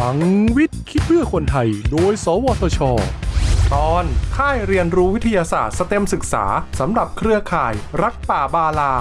ลังวิทย์คิดเพื่อคนไทย โดย สวทช ตอน ค่ายเรียนรู้วิทยาศาสตร์สเต็มศึกษาสำหรับเครือข่าย รักป่าบาลา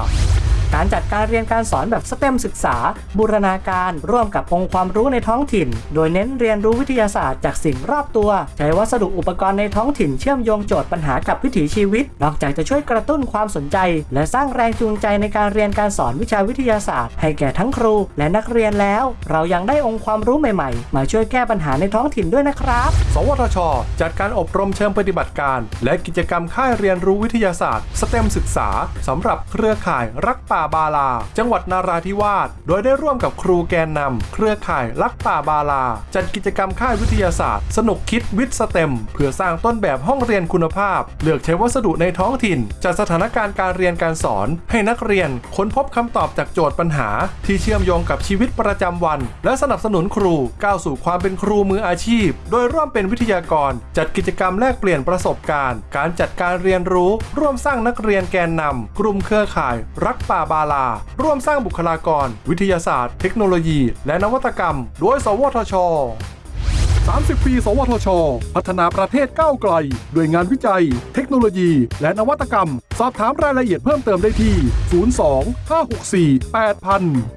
การจัดการเรียนการสอนแบบสเต็มศึกษา บูรณาการ ร่วมกับองค์ความรู้ในท้องถิ่น โดยเน้นเรียนรู้วิทยาศาสตร์จากสิ่งรอบตัว ใช้วัสดุอุปกรณ์ในท้องถิ่นเชื่อมโยงโจทย์ปัญหากับวิถีชีวิต นอกจากจะช่วยกระตุ้นความสนใจ และสร้างแรงจูงใจในการเรียนการสอนวิชาวิทยาศาสตร์ ให้แก่ทั้งครูและนักเรียนแล้ว เรายังได้องค์ความรู้ใหม่ๆ มาช่วยแก้ปัญหาในท้องถิ่นด้วยนะครับ สวทช จัดการอบรมเชิงปฏิบัติการ และกิจกรรมค่ายเรียนรู้วิทยาศาสตร์ สเต็มศึกษาสำหรับเครือข่ายรักป่าบาลา จังหวัดนาราธิวาส โดยได้ร่วมกับครูแกนนำเครือข่ายรักป่าบาลา จัดกิจกรรมค่ายวิทยาศาสตร์ สนุกคิดวิทย์สเต็ม เพื่อสร้างต้นแบบห้องเรียนคุณภาพ เลือกใช้วัสดุในท้องถิ่น จัดสถานการณ์การเรียนการสอน ให้นักเรียนค้นพบคำตอบจากโจทย์ปัญหา ที่เชื่อมโยงกับชีวิตประจำวัน และสนับสนุนครูก้าวสู่ความเป็นครูมืออาชีพ โดยร่วมเป็นวิทยากร จัดกิจกรรมแลกเปลี่ยนประสบการณ์ การจัดการเรียนรู้ ร่วมสร้างนักเรียนแกนนำกลุ่มเครือข่าย รักป่าบาลา ร่วมสร้างบุคลากร วิทยาศาสตร์ เทคโนโลยี และนวัตกรรม โดย สวทช 30 ปี สวทช พัฒนาประเทศก้าวไกล ด้วยงานวิจัย เทคโนโลยี และนวัตกรรม สอบถามรายละเอียดเพิ่มเติมได้ที่ 02 564 8000